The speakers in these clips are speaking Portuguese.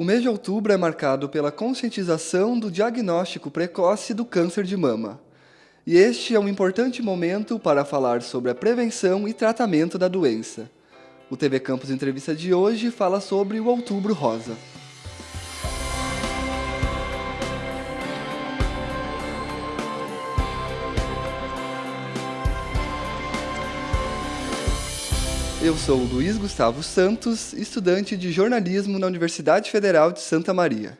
O mês de outubro é marcado pela conscientização do diagnóstico precoce do câncer de mama. E este é um importante momento para falar sobre a prevenção e tratamento da doença. O TV Campus Entrevista de hoje fala sobre o Outubro Rosa. Eu sou Luiz Gustavo Santos, estudante de jornalismo na Universidade Federal de Santa Maria.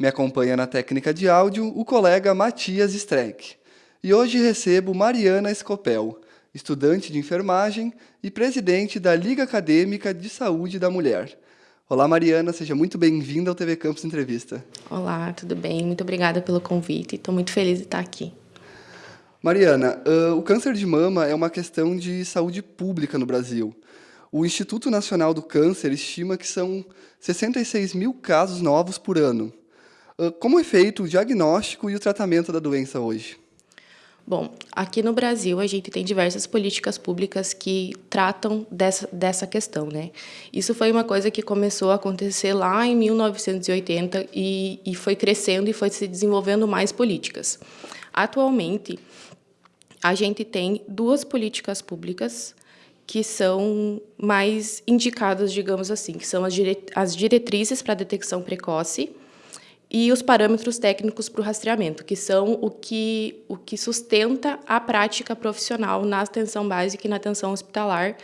Me acompanha na técnica de áudio o colega Matias Streck. E hoje recebo Mariana Escopel, estudante de enfermagem e presidente da Liga Acadêmica de Saúde da Mulher. Olá, Mariana, seja muito bem-vinda ao TV Campus Entrevista. Olá, tudo bem? Muito obrigada pelo convite. Estou muito feliz de estar aqui. Mariana, uh, o câncer de mama é uma questão de saúde pública no Brasil. O Instituto Nacional do Câncer estima que são 66 mil casos novos por ano. Como é feito o diagnóstico e o tratamento da doença hoje? Bom, aqui no Brasil a gente tem diversas políticas públicas que tratam dessa, dessa questão, né? Isso foi uma coisa que começou a acontecer lá em 1980 e, e foi crescendo e foi se desenvolvendo mais políticas. Atualmente, a gente tem duas políticas públicas que são mais indicadas, digamos assim, que são as diretrizes para detecção precoce e os parâmetros técnicos para o rastreamento, que são o que, o que sustenta a prática profissional na atenção básica e na atenção hospitalar,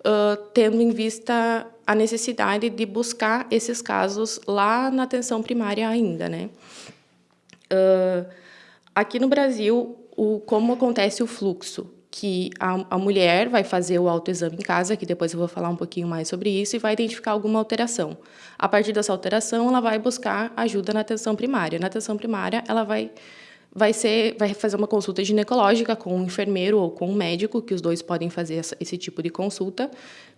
uh, tendo em vista a necessidade de buscar esses casos lá na atenção primária ainda. Né? Uh, aqui no Brasil, o, como acontece o fluxo? Que a, a, mulher vai fazer o autoexame em casa, que depois eu vou falar um pouquinho mais sobre isso, e vai identificar alguma alteração. A partir dessa alteração, ela vai buscar ajuda na atenção primária. Na atenção primária, ela vai, vai, ser, vai fazer uma consulta ginecológica com um enfermeiro ou com um médico, que os dois podem fazer essa, esse tipo de consulta,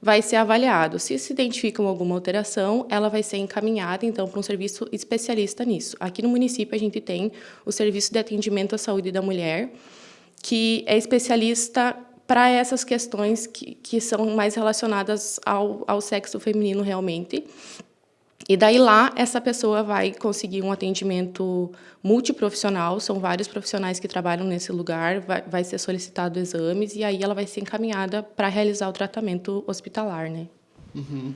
vai ser avaliado. Se se identificam alguma alteração, ela vai ser encaminhada, então, para um serviço especialista nisso. Aqui no município, a gente tem o Serviço de Atendimento à Saúde da Mulher, que é especialista para essas questões que, que são mais relacionadas ao, ao sexo feminino realmente. E daí lá, essa pessoa vai conseguir um atendimento multiprofissional, são vários profissionais que trabalham nesse lugar, vai, vai ser solicitado exames e aí ela vai ser encaminhada para realizar o tratamento hospitalar, né? Uhum.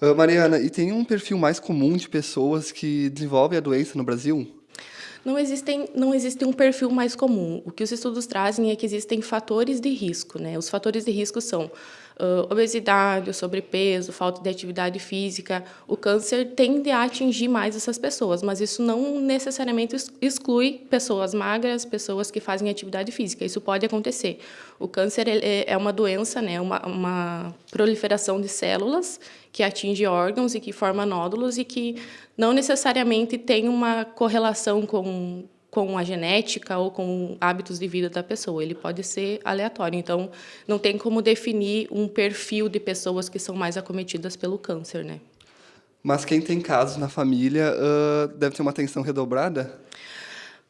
Uh, Mariana, e tem um perfil mais comum de pessoas que desenvolvem a doença no Brasil? Não, existem, não existe um perfil mais comum. O que os estudos trazem é que existem fatores de risco. Né? Os fatores de risco são uh, obesidade, o sobrepeso, falta de atividade física. O câncer tende a atingir mais essas pessoas, mas isso não necessariamente exclui pessoas magras, pessoas que fazem atividade física. Isso pode acontecer. O câncer é uma doença, né? uma, uma proliferação de células que atinge órgãos e que forma nódulos e que não necessariamente tem uma correlação com, com a genética ou com hábitos de vida da pessoa. Ele pode ser aleatório. Então, não tem como definir um perfil de pessoas que são mais acometidas pelo câncer, né? Mas quem tem casos na família uh, deve ter uma atenção redobrada?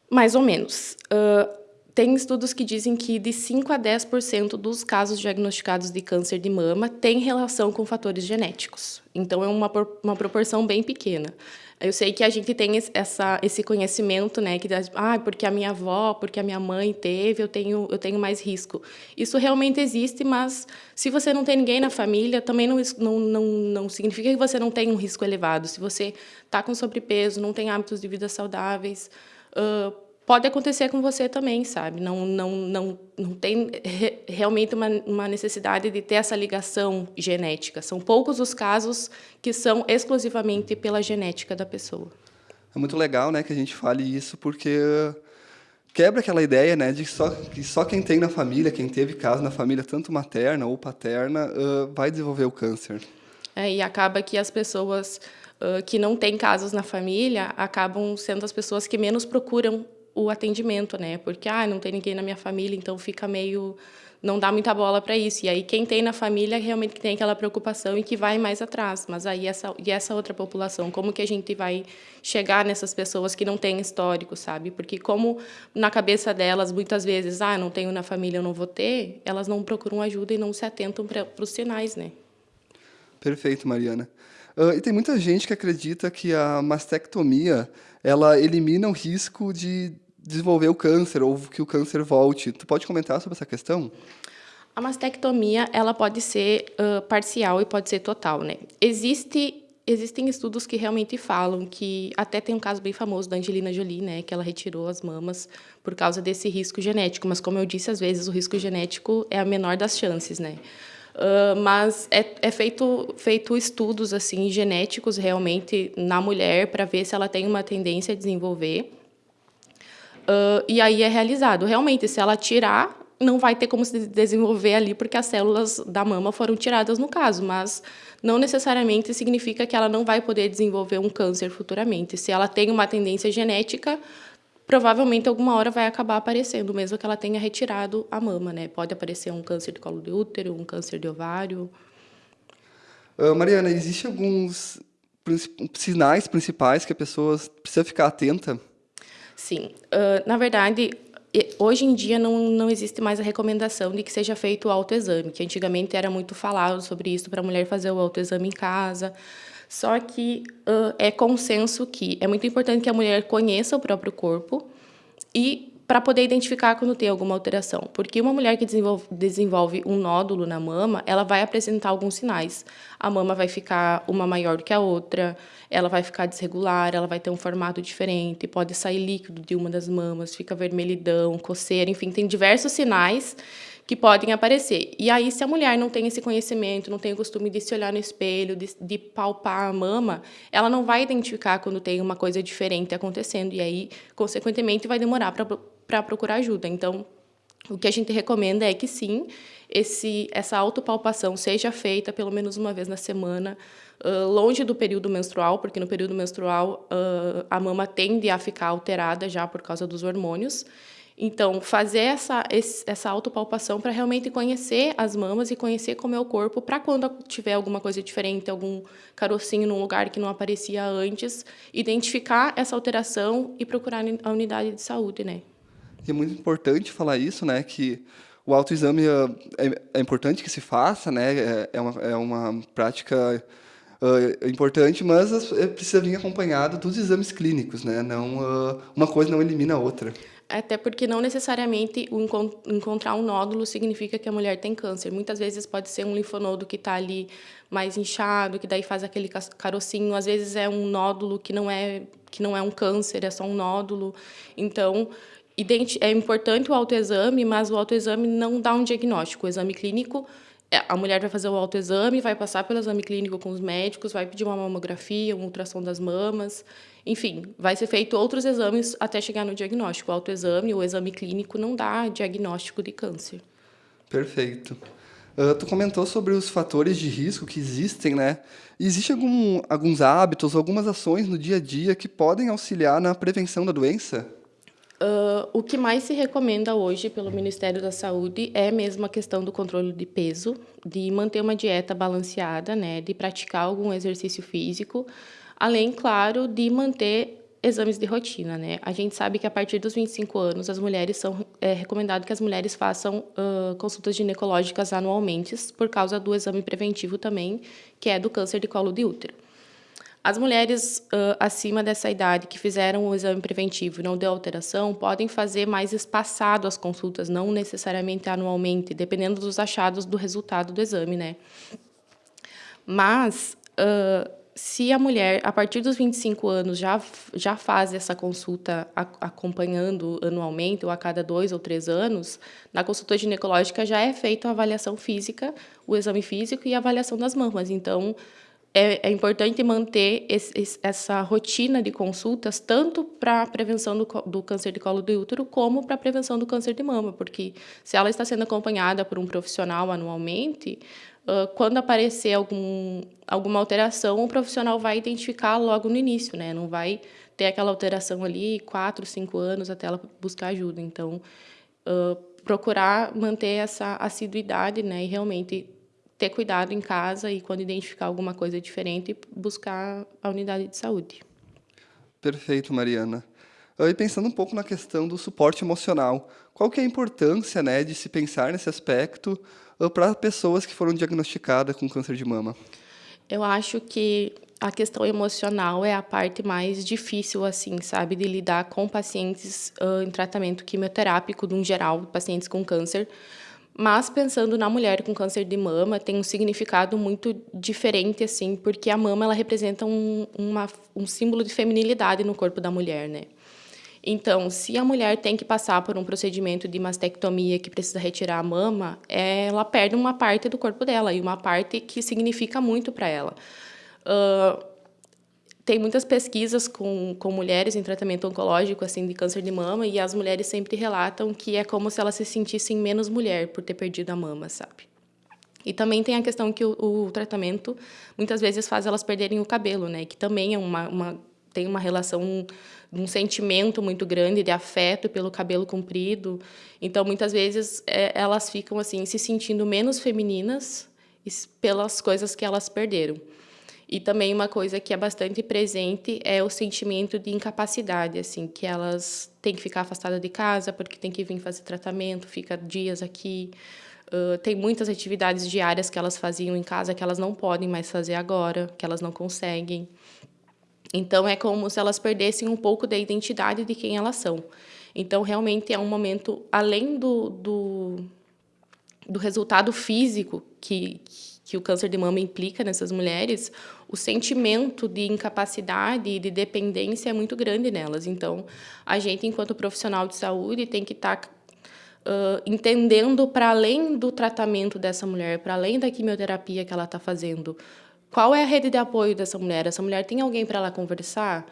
Mais ou menos. Uh, tem estudos que dizem que de 5 a 10% dos casos diagnosticados de câncer de mama têm relação com fatores genéticos. Então, é uma, uma proporção bem pequena. Eu sei que a gente tem essa, esse conhecimento, né, que ah, porque a minha avó, porque a minha mãe teve, eu tenho, eu tenho mais risco. Isso realmente existe, mas se você não tem ninguém na família, também não, não, não, não significa que você não tem um risco elevado. Se você está com sobrepeso, não tem hábitos de vida saudáveis, uh, pode acontecer com você também, sabe? Não, não, não, não tem re, realmente uma, uma necessidade de ter essa ligação genética. São poucos os casos que são exclusivamente pela genética da pessoa. É muito legal, né, que a gente fale isso, porque quebra aquela ideia, né, de só, que só quem tem na família, quem teve caso na família, tanto materna ou paterna, uh, vai desenvolver o câncer. É, e acaba que as pessoas que não têm casos na família acabam sendo as pessoas que menos procuram o atendimento, né? Porque ah, não tem ninguém na minha família, então fica meio não dá muita bola para isso. E aí quem tem na família realmente tem aquela preocupação e que vai mais atrás. Mas aí essa e essa outra população, como que a gente vai chegar nessas pessoas que não têm histórico, sabe? Porque como na cabeça delas muitas vezes, ah, não tenho na família, eu não vou ter, elas não procuram ajuda e não se atentam para os sinais, né? Perfeito, Mariana. E tem muita gente que acredita que a mastectomia ela elimina o risco de desenvolver o câncer ou que o câncer volte. Tu pode comentar sobre essa questão? A mastectomia ela pode ser uh, parcial e pode ser total, né? Existe existem estudos que realmente falam que até tem um caso bem famoso da Angelina Jolie, né, que ela retirou as mamas por causa desse risco genético. Mas como eu disse, às vezes o risco genético é a menor das chances, né? Uh, mas é, é, feito, feito estudos assim genéticos realmente na mulher para ver se ela tem uma tendência a desenvolver. Uh, e aí é realizado. Realmente, se ela tirar, não vai ter como se desenvolver ali, porque as células da mama foram tiradas no caso, mas não necessariamente significa que ela não vai poder desenvolver um câncer futuramente. Se ela tem uma tendência genética, provavelmente alguma hora vai acabar aparecendo, mesmo que ela tenha retirado a mama, né? Pode aparecer um câncer de colo de útero, um câncer de ovário. Uh, Mariana, existem alguns sinais principais que a pessoa precisa ficar atenta? Sim. Uh, na verdade, hoje em dia não, não existe mais a recomendação de que seja feito o autoexame, que antigamente era muito falado sobre isso para a mulher fazer o autoexame em casa. Só que uh, é consenso que é muito importante que a mulher conheça o próprio corpo e para poder identificar quando tem alguma alteração. Porque uma mulher que desenvolve, desenvolve, um nódulo na mama, ela vai apresentar alguns sinais. A mama vai ficar uma maior do que a outra, ela vai ficar desregular, ela vai ter um formato diferente, pode sair líquido de uma das mamas, fica vermelhidão, coceira, enfim, tem diversos sinais que podem aparecer. E aí, se a mulher não tem esse conhecimento, não tem o costume de se olhar no espelho, de, de palpar a mama, ela não vai identificar quando tem uma coisa diferente acontecendo. E aí, consequentemente, vai demorar para procurar ajuda. Então, o que a gente recomenda é que sim, esse, essa autopalpação seja feita pelo menos uma vez na semana, uh, longe do período menstrual, porque no período menstrual uh, a mama tende a ficar alterada já por causa dos hormônios. Então, fazer essa, essa autopalpação para realmente conhecer as mamas e conhecer como é o corpo, para quando tiver alguma coisa diferente, algum carocinho num lugar que não aparecia antes, identificar essa alteração e procurar a unidade de saúde, né? É muito importante falar isso, né, que o autoexame é, é importante que se faça, né, é, é uma, é uma prática uh, importante, mas precisa vir acompanhado dos exames clínicos, né, não, uh, uma coisa não elimina a outra. Até porque não necessariamente encontrar um nódulo significa que a mulher tem câncer. Muitas vezes pode ser um linfonodo que está ali mais inchado, que daí faz aquele carocinho. Às vezes é um nódulo que não é que não é um câncer, é só um nódulo. Então, é importante o autoexame, mas o autoexame não dá um diagnóstico. O exame clínico a mulher vai fazer o autoexame, vai passar pelo exame clínico com os médicos, vai pedir uma mamografia, uma ultrassom das mamas, enfim, vai ser feito outros exames até chegar no diagnóstico. O autoexame, o exame clínico não dá diagnóstico de câncer. Perfeito. Uh, tu comentou sobre os fatores de risco que existem, né? Existem algum, alguns hábitos, algumas ações no dia a dia que podem auxiliar na prevenção da doença? Uh, o que mais se recomenda hoje pelo Ministério da Saúde é mesmo a questão do controle de peso, de manter uma dieta balanceada, né, de praticar algum exercício físico, além, claro, de manter exames de rotina, né? A gente sabe que a partir dos 25 anos as mulheres são é recomendado que as mulheres façam uh, consultas ginecológicas anualmente por causa do exame preventivo também, que é do câncer de colo de útero. As mulheres uh, acima dessa idade que fizeram o exame preventivo e não deu alteração podem fazer mais espaçado as consultas, não necessariamente anualmente, dependendo dos achados do resultado do exame, né? Mas uh, se a mulher, a partir dos 25 anos, já, já faz essa consulta acompanhando anualmente, ou a cada dois ou três anos, na consulta ginecológica já é feita a avaliação física, o exame físico e a avaliação das mamas. Então, é, é importante manter esse, essa rotina de consultas, tanto para a prevenção do, do, câncer de colo do útero, como para a prevenção do câncer de mama, porque se ela está sendo acompanhada por um profissional anualmente, uh, quando aparecer algum, alguma alteração, o profissional vai identificar logo no início, né? não vai ter aquela alteração ali quatro, cinco anos até ela buscar ajuda. Então, uh, procurar manter essa assiduidade né? e realmente ter cuidado em casa e, quando identificar alguma coisa diferente, buscar a unidade de saúde. Perfeito, Mariana. E pensando um pouco na questão do suporte emocional, qual que é a importância né, de se pensar nesse aspecto para pessoas que foram diagnosticadas com câncer de mama? Eu acho que a questão emocional é a parte mais difícil, assim, sabe, de lidar com pacientes uh, em tratamento quimioterápico, no geral, pacientes com câncer. Mas pensando na mulher com câncer de mama, tem um significado muito diferente, assim, porque a mama ela representa um, uma, um símbolo de feminilidade no corpo da mulher, né? Então, se a mulher tem que passar por um procedimento de mastectomia que precisa retirar a mama, ela perde uma parte do corpo dela e uma parte que significa muito para ela. Uh, tem muitas pesquisas com, com mulheres em tratamento oncológico, assim, de câncer de mama, e as mulheres sempre relatam que é como se elas se sentissem menos mulher por ter perdido a mama, sabe? E também tem a questão que o, o tratamento muitas vezes faz elas perderem o cabelo, né? Que também é uma, uma tem uma relação um sentimento muito grande de afeto pelo cabelo comprido. Então, muitas vezes, é, elas ficam assim se sentindo menos femininas pelas coisas que elas perderam. E também uma coisa que é bastante presente é o sentimento de incapacidade, assim, que elas têm que ficar afastadas de casa porque tem que vir fazer tratamento, fica dias aqui. Uh, tem muitas atividades diárias que elas faziam em casa que elas não podem mais fazer agora, que elas não conseguem. Então, é como se elas perdessem um pouco da identidade de quem elas são. Então, realmente é um momento, além do, do, do resultado físico que, que o câncer de mama implica nessas mulheres, o sentimento de incapacidade e de dependência é muito grande nelas. Então, a gente, enquanto profissional de saúde, tem que estar tá, uh, entendendo para além do tratamento dessa mulher, para além da quimioterapia que ela está fazendo, qual é a rede de apoio dessa mulher? Essa mulher tem alguém para ela conversar?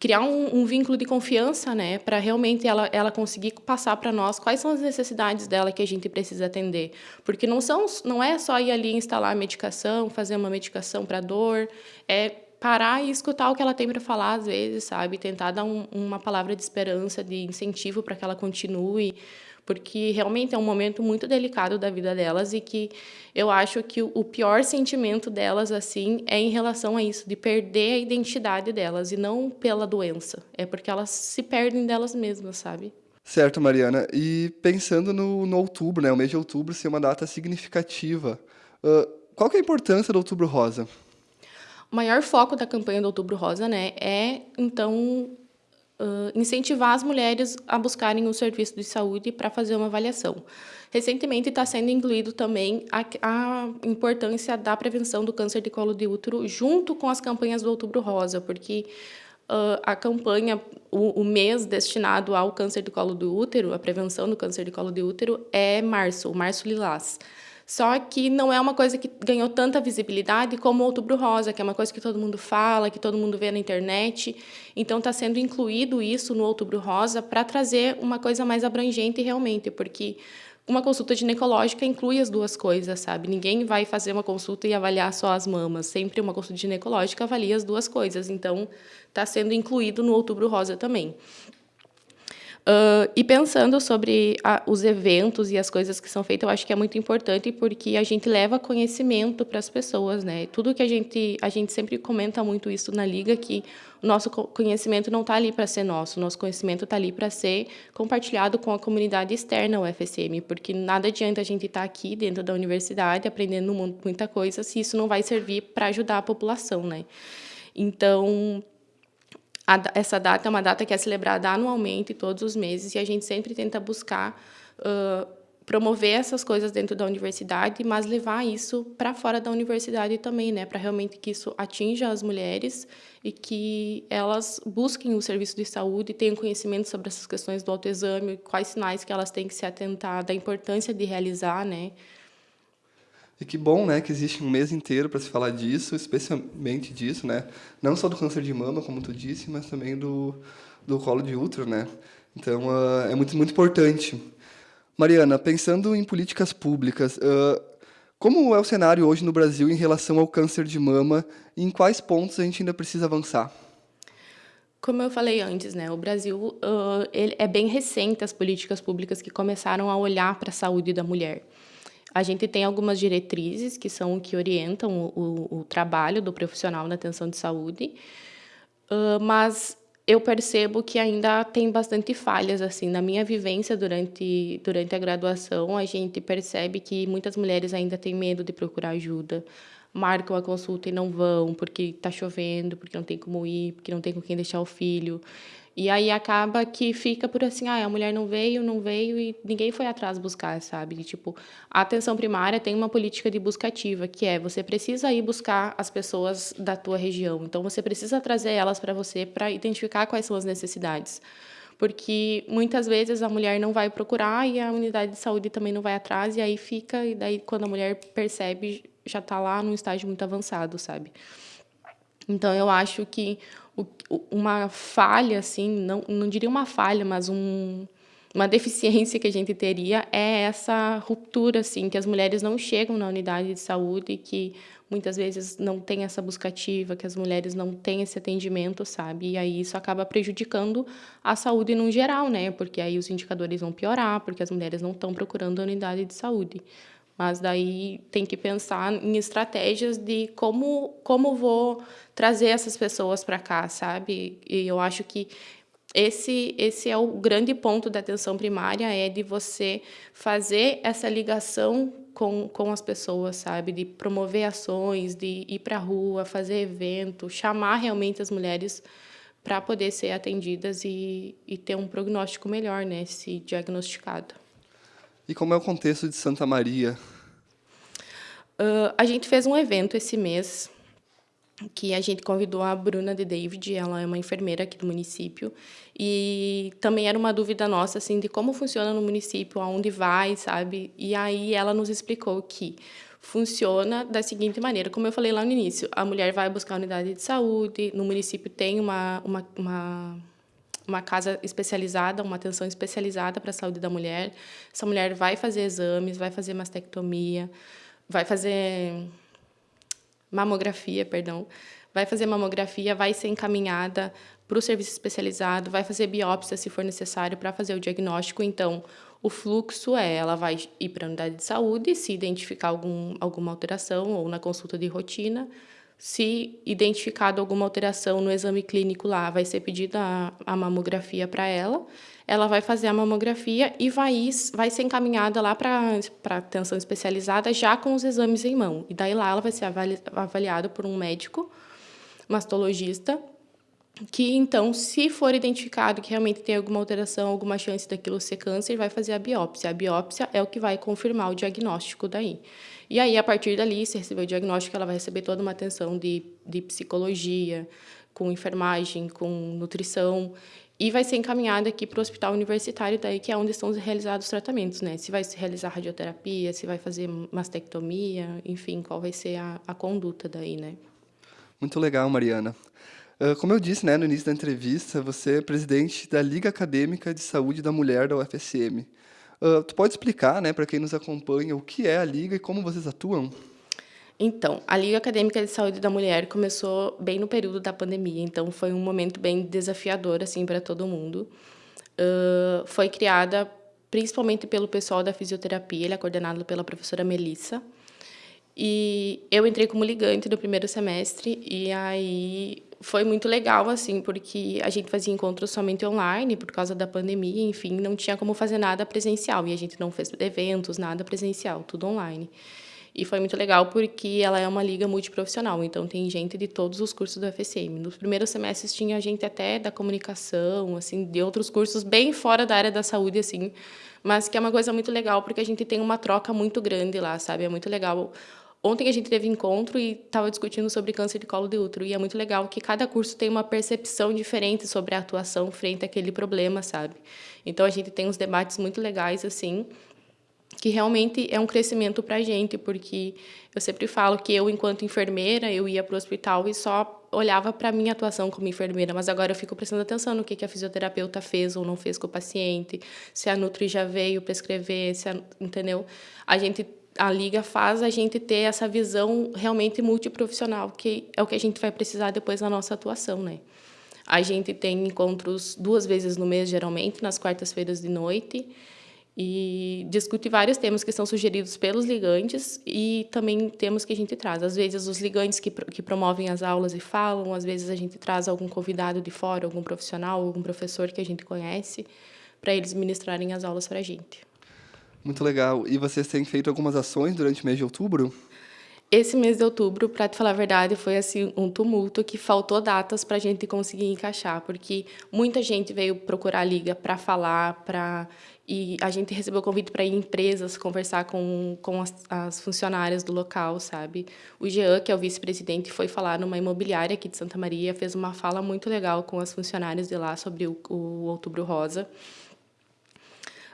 Criar um, um, vínculo de confiança, né, para realmente ela, ela conseguir passar para nós quais são as necessidades dela que a gente precisa atender, porque não são não é só ir ali instalar a medicação, fazer uma medicação para dor, é parar e escutar o que ela tem para falar às vezes, sabe, tentar dar um, uma palavra de esperança, de incentivo para que ela continue, porque realmente é um momento muito delicado da vida delas e que eu acho que o pior sentimento delas assim é em relação a isso, de perder a identidade delas e não pela doença, é porque elas se perdem delas mesmas, sabe? Certo, Mariana. E pensando no, no outubro, né, o mês de outubro ser uma data significativa, uh, qual que é a importância do Outubro Rosa? O maior foco da campanha do Outubro Rosa, né, é então uh, incentivar as mulheres a buscarem o um serviço de saúde para fazer uma avaliação. Recentemente está sendo incluído também a, a, importância da prevenção do câncer de colo de útero junto com as campanhas do Outubro Rosa, porque uh, a campanha, o, o, mês destinado ao câncer de colo do útero, a prevenção do câncer de colo de útero, é março, o março lilás. Só que não é uma coisa que ganhou tanta visibilidade como o Outubro Rosa, que é uma coisa que todo mundo fala, que todo mundo vê na internet. Então, está sendo incluído isso no Outubro Rosa para trazer uma coisa mais abrangente realmente, porque uma consulta ginecológica inclui as duas coisas, sabe? Ninguém vai fazer uma consulta e avaliar só as mamas. Sempre uma consulta ginecológica avalia as duas coisas. Então, está sendo incluído no Outubro Rosa também. Uh, e pensando sobre a, os eventos e as coisas que são feitas, eu acho que é muito importante porque a gente leva conhecimento para as pessoas, né? Tudo que a gente a gente sempre comenta muito isso na liga que o nosso conhecimento não está ali para ser nosso, o nosso conhecimento está ali para ser compartilhado com a comunidade externa UFSM, porque nada adianta a gente estar tá aqui dentro da universidade aprendendo muita coisa se isso não vai servir para ajudar a população, né? Então, a, essa data é uma data que é celebrada anualmente, todos os meses, e a gente sempre tenta buscar uh, promover essas coisas dentro da universidade, mas levar isso para fora da universidade também, né, para realmente que isso atinja as mulheres e que elas busquem o serviço de saúde, tenham conhecimento sobre essas questões do autoexame, quais sinais que elas têm que se atentar, da importância de realizar, né, e que bom, né, que existe um mês inteiro para se falar disso, especialmente disso, né? Não só do câncer de mama, como tu disse, mas também do, do colo de útero, né? Então, uh, é muito, muito importante. Mariana, pensando em políticas públicas, uh, como é o cenário hoje no Brasil em relação ao câncer de mama e em quais pontos a gente ainda precisa avançar? Como eu falei antes, né, o Brasil uh, ele é bem recente as políticas públicas que começaram a olhar para a saúde da mulher. A gente tem algumas diretrizes que são o que orientam o, o, o trabalho do profissional na atenção de saúde, uh, mas eu percebo que ainda tem bastante falhas assim na minha vivência durante durante a graduação a gente percebe que muitas mulheres ainda têm medo de procurar ajuda marcam a consulta e não vão porque está chovendo, porque não tem como ir, porque não tem com quem deixar o filho. E aí acaba que fica por assim, ah, a mulher não veio, não veio e ninguém foi atrás buscar, sabe? E, tipo, a atenção primária tem uma política de busca ativa, que é você precisa ir buscar as pessoas da tua região. Então você precisa trazer elas para você para identificar quais são as necessidades. Porque muitas vezes a mulher não vai procurar e a unidade de saúde também não vai atrás e aí fica e daí quando a mulher percebe já está lá num estágio muito avançado, sabe? Então eu acho que uma falha, assim, não, não diria uma falha, mas um, uma deficiência que a gente teria é essa ruptura, assim, que as mulheres não chegam na unidade de saúde, que muitas vezes não tem essa buscativa, que as mulheres não têm esse atendimento, sabe? E aí isso acaba prejudicando a saúde no geral, né? Porque aí os indicadores vão piorar, porque as mulheres não estão procurando a unidade de saúde. Mas daí tem que pensar em estratégias de como como vou trazer essas pessoas para cá, sabe? E eu acho que esse esse é o grande ponto da atenção primária é de você fazer essa ligação com, com as pessoas, sabe? De promover ações, de ir para a rua, fazer evento, chamar realmente as mulheres para poder ser atendidas e, e ter um prognóstico melhor, né? Se diagnosticado. E como é o contexto de Santa Maria? Uh, a gente fez um evento esse mês que a gente convidou a Bruna de David, ela é uma enfermeira aqui do município, e também era uma dúvida nossa, assim, de como funciona no município, aonde vai, sabe? E aí ela nos explicou que funciona da seguinte maneira, como eu falei lá no início, a mulher vai buscar a unidade de saúde, no município tem uma, uma, uma uma casa especializada, uma atenção especializada para a saúde da mulher. Essa mulher vai fazer exames, vai fazer mastectomia, vai fazer mamografia, perdão, vai fazer mamografia, vai ser encaminhada para o serviço especializado, vai fazer biópsia se for necessário para fazer o diagnóstico. Então, o fluxo é, ela vai ir para a unidade de saúde, se identificar algum, alguma alteração ou na consulta de rotina, se identificado alguma alteração no exame clínico lá, vai ser pedida a, mamografia para ela. Ela vai fazer a mamografia e vai, vai ser encaminhada lá para a atenção especializada já com os exames em mão. E daí lá ela vai ser avali, avaliada por um médico mastologista que então, se for identificado que realmente tem alguma alteração, alguma chance daquilo ser câncer, vai fazer a biópsia. A biópsia é o que vai confirmar o diagnóstico daí. E aí, a partir dali, se receber o diagnóstico, ela vai receber toda uma atenção de, de psicologia, com enfermagem, com nutrição, e vai ser encaminhada aqui para o hospital universitário, daí que é onde estão realizados os tratamentos, né? Se vai se realizar radioterapia, se vai fazer mastectomia, enfim, qual vai ser a, a conduta daí, né? Muito legal, Mariana. Ah, como eu disse né, no início da entrevista, você é presidente da Liga Acadêmica de Saúde da Mulher da UFSM. Ah, tu pode explicar né, para quem nos acompanha o que é a Liga e como vocês atuam? Então, a Liga Acadêmica de Saúde da Mulher começou bem no período da pandemia, então foi um momento bem desafiador assim para todo mundo. Uh, foi criada principalmente pelo pessoal da fisioterapia, ele é coordenado pela professora Melissa. E eu entrei como ligante no primeiro semestre e aí foi muito legal, assim, porque a gente fazia encontros somente online por causa da pandemia, enfim, não tinha como fazer nada presencial. E a gente não fez eventos, nada presencial, tudo online. E foi muito legal porque ela é uma liga multiprofissional, então tem gente de todos os cursos do FSM. Nos primeiros semestres tinha gente até da comunicação, assim, de outros cursos bem fora da área da saúde, assim, mas que é uma coisa muito legal porque a gente tem uma troca muito grande lá, sabe? É muito legal Ontem a gente teve encontro e estava discutindo sobre câncer de colo de útero. E é muito legal que cada curso tem uma percepção diferente sobre a atuação frente àquele problema, sabe? Então a gente tem uns debates muito legais, assim, que realmente é um crescimento para a gente, porque eu sempre falo que eu, enquanto enfermeira, eu ia para o hospital e só olhava para a minha atuação como enfermeira, mas agora eu fico prestando atenção no que, que a fisioterapeuta fez ou não fez com o paciente, se a Nutri já veio prescrever, se a, entendeu? A gente a liga faz a gente ter essa visão realmente multiprofissional, que é o que a gente vai precisar depois na nossa atuação, né? A gente tem encontros duas vezes no mês, geralmente, nas quartas-feiras de noite, e discute vários temas que são sugeridos pelos ligantes e também temas que a gente traz. Às vezes, os ligantes que, que promovem as aulas e falam, às vezes a gente traz algum convidado de fora, algum profissional, algum professor que a gente conhece, para eles ministrarem as aulas para a gente. Muito legal. E vocês têm feito algumas ações durante o mês de outubro? Esse mês de outubro, para te falar a verdade, foi assim um tumulto que faltou datas para a gente conseguir encaixar, porque muita gente veio procurar a liga para falar, para e a gente recebeu convite para ir em empresas conversar com, com as, as, funcionárias do local, sabe? O Jean, que é o vice-presidente, foi falar numa imobiliária aqui de Santa Maria, fez uma fala muito legal com as funcionárias de lá sobre o, o Outubro Rosa.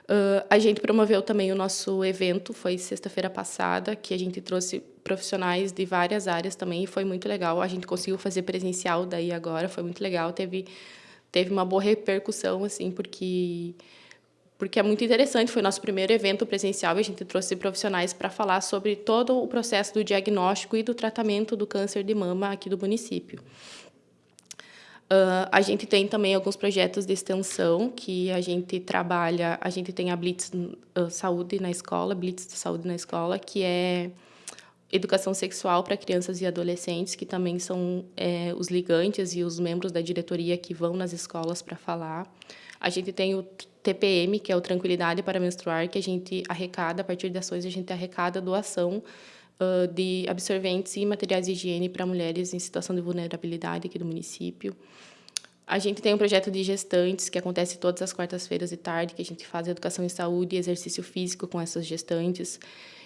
Uh, a gente promoveu também o nosso evento, foi sexta-feira passada, que a gente trouxe profissionais de várias áreas também, e foi muito legal. A gente conseguiu fazer presencial daí agora, foi muito legal. Teve, teve uma boa repercussão, assim, porque porque é muito interessante, foi nosso primeiro evento presencial e a gente trouxe profissionais para falar sobre todo o processo do diagnóstico e do tratamento do câncer de mama aqui do município. Uh, a gente tem também alguns projetos de extensão que a gente trabalha, a gente tem a Blitz uh, Saúde na escola, Blitz de Saúde na escola, que é educação sexual para crianças e adolescentes, que também são é, os ligantes e os membros da diretoria que vão nas escolas para falar. A gente tem o TPM, que é o Tranquilidade para Menstruar, que a gente arrecada, a partir de ações, a gente arrecada doação de absorventes e materiais de higiene para mulheres em situação de vulnerabilidade aqui do município. A gente tem um projeto de gestantes, que acontece todas as quartas-feiras de tarde, que a gente faz educação em saúde e exercício físico com essas gestantes.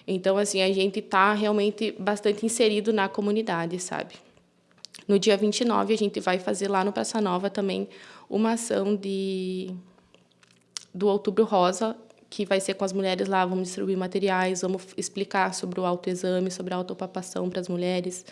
Então, assim, a gente está realmente bastante inserido na comunidade, sabe? No dia 29, a gente vai fazer lá no Praça Nova também uma ação de do Outubro Rosa, que vai ser com as mulheres lá, vamos distribuir materiais, vamos explicar sobre o autoexame, sobre a autopapação para as mulheres.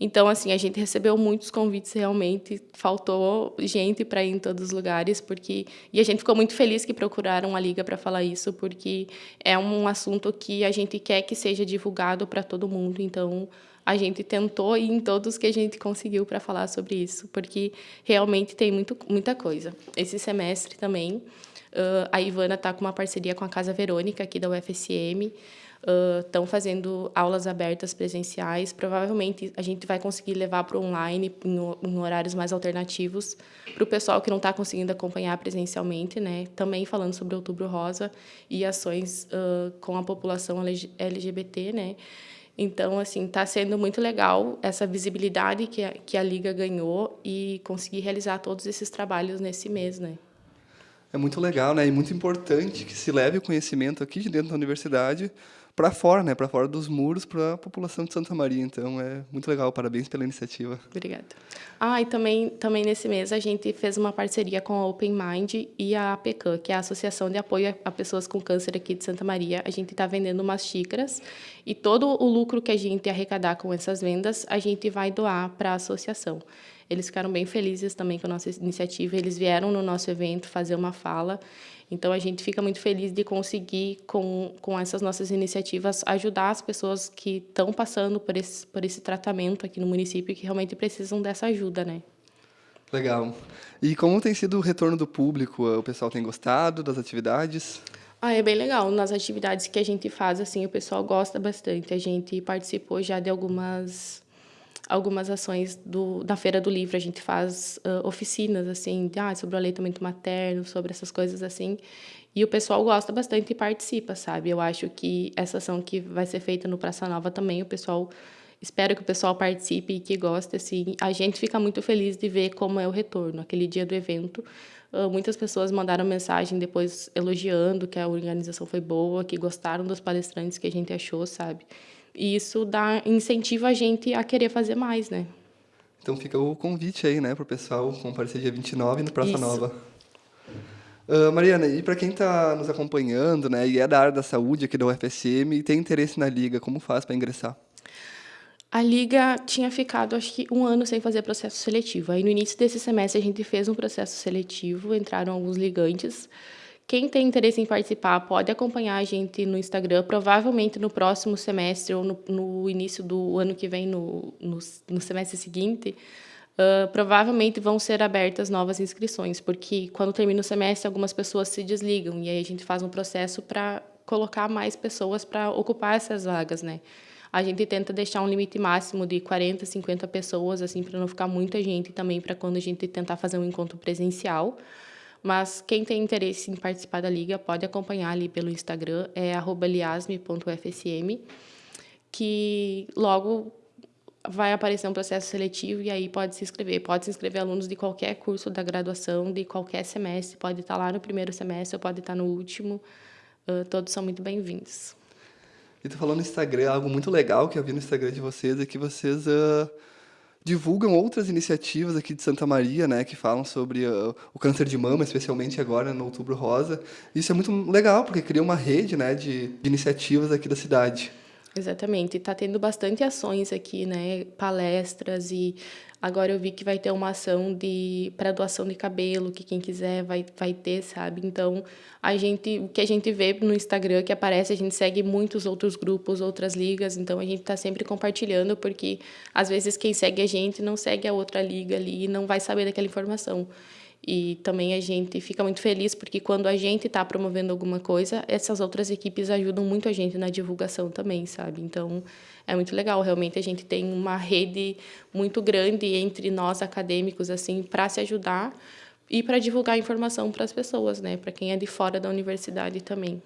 Então, assim, a gente recebeu muitos convites realmente, faltou gente para ir em todos os lugares, porque e a gente ficou muito feliz que procuraram a liga para falar isso, porque é um assunto que a gente quer que seja divulgado para todo mundo. Então, a gente tentou ir em todos que a gente conseguiu para falar sobre isso, porque realmente tem muito, muita coisa. Esse semestre também, uh, a Ivana está com uma parceria com a Casa Verônica, aqui da UFSM, estão uh, fazendo aulas abertas presenciais. Provavelmente a gente vai conseguir levar para online em, em, horários mais alternativos para o pessoal que não está conseguindo acompanhar presencialmente, né? Também falando sobre Outubro Rosa e ações uh, com a população LGBT, né? Então, assim, está sendo muito legal essa visibilidade que a, que a Liga ganhou e conseguir realizar todos esses trabalhos nesse mês, né? É muito legal, né? E muito importante que se leve o conhecimento aqui de dentro da universidade para fora, né? Para fora dos muros, para a população de Santa Maria. Então é muito legal. Parabéns pela iniciativa. Obrigada. Ah, e também também nesse mês a gente fez uma parceria com a Open Mind e a APECAM, que é a Associação de Apoio a Pessoas com Câncer aqui de Santa Maria. A gente está vendendo umas xícaras e todo o lucro que a gente arrecadar com essas vendas, a gente vai doar para a associação. Eles ficaram bem felizes também com a nossa iniciativa. Eles vieram no nosso evento fazer uma fala então, a gente fica muito feliz de conseguir, com, com essas nossas iniciativas, ajudar as pessoas que estão passando por esse, por esse tratamento aqui no município e que realmente precisam dessa ajuda, né? Legal. E como tem sido o retorno do público? O pessoal tem gostado das atividades? Ah, é bem legal. Nas atividades que a gente faz, assim, o pessoal gosta bastante. A gente participou já de algumas algumas ações do, da Feira do Livro. A gente faz uh, oficinas, assim, de, ah, sobre o aleitamento materno, sobre essas coisas assim. E o pessoal gosta bastante e participa, sabe? Eu acho que essa ação que vai ser feita no Praça Nova também, o pessoal... Espero que o pessoal participe e que goste, assim. A gente fica muito feliz de ver como é o retorno. Aquele dia do evento, muitas pessoas mandaram mensagem depois elogiando que a organização foi boa, que gostaram dos palestrantes que a gente achou, sabe? E isso dá incentiva a gente a querer fazer mais, né? Então fica o convite aí, né, para o pessoal comparecer dia 29 no Praça isso. Nova. Uh, Mariana, e para quem está nos acompanhando, né, e é da área da saúde aqui da UFSM e tem interesse na Liga, como faz para ingressar? A Liga tinha ficado, acho que, um ano sem fazer processo seletivo. Aí, no início desse semestre, a gente fez um processo seletivo, entraram alguns ligantes, quem tem interesse em participar pode acompanhar a gente no Instagram, provavelmente no próximo semestre ou no, no início do ano que vem, no, no, no semestre seguinte, uh, provavelmente vão ser abertas novas inscrições, porque quando termina o semestre, algumas pessoas se desligam, e aí a gente faz um processo para colocar mais pessoas para ocupar essas vagas, né? A gente tenta deixar um limite máximo de 40, 50 pessoas, assim, para não ficar muita gente também, para quando a gente tentar fazer um encontro presencial. Mas quem tem interesse em participar da liga pode acompanhar ali pelo Instagram, é liasme.fsm. que logo vai aparecer um processo seletivo e aí pode se inscrever. Pode se inscrever alunos de qualquer curso da graduação, de qualquer semestre. Pode estar lá no primeiro semestre ou pode estar no último. Uh, todos são muito bem-vindos. E tu falou no Instagram, algo muito legal que eu vi no Instagram de vocês é que vocês uh, divulgam outras iniciativas aqui de Santa Maria, né, que falam sobre uh, o câncer de mama, especialmente agora no Outubro Rosa. Isso é muito legal, porque cria uma rede, né, de, de iniciativas aqui da cidade. Exatamente. Está tendo bastante ações aqui, né? Palestras e agora eu vi que vai ter uma ação de para doação de cabelo, que quem quiser vai, vai ter, sabe? Então, a gente, o que a gente vê no Instagram que aparece, a gente segue muitos outros grupos, outras ligas, então a gente está sempre compartilhando, porque às vezes quem segue a gente não segue a outra liga ali e não vai saber daquela informação. E também a gente fica muito feliz porque quando a gente está promovendo alguma coisa, essas outras equipes ajudam muito a gente na divulgação também, sabe? Então é muito legal. Realmente a gente tem uma rede muito grande entre nós acadêmicos assim para se ajudar e para divulgar informação para as pessoas, né? Para quem é de fora da universidade também.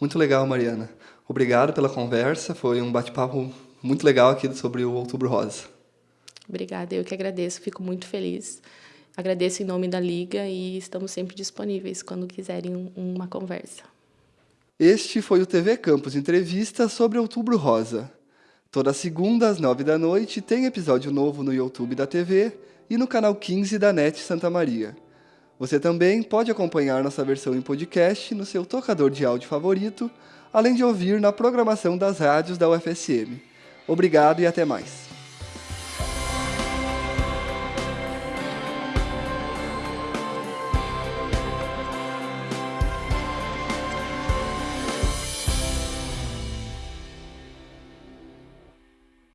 Muito legal, Mariana. Obrigado pela conversa. Foi um bate-papo muito legal aqui sobre o Outubro Rosa. Obrigada, eu que agradeço. Fico muito feliz. Agradeço em nome da Liga e estamos sempre disponíveis quando quiserem uma conversa. Este foi o TV Campus Entrevista sobre Outubro Rosa. Toda segunda às nove da noite tem episódio novo no YouTube da TV e no canal 15 da NET Santa Maria. Você também pode acompanhar nossa versão em podcast no seu tocador de áudio favorito, além de ouvir na programação das rádios da UFSM. Obrigado e até mais.